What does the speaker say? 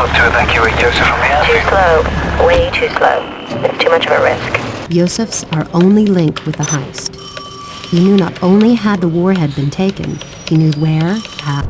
short to evacuate Joseph from here? Too slow. Way too slow. It's too much of a risk. Yosef's our only link with the heist. He knew not only had the warhead been taken, he knew where, how,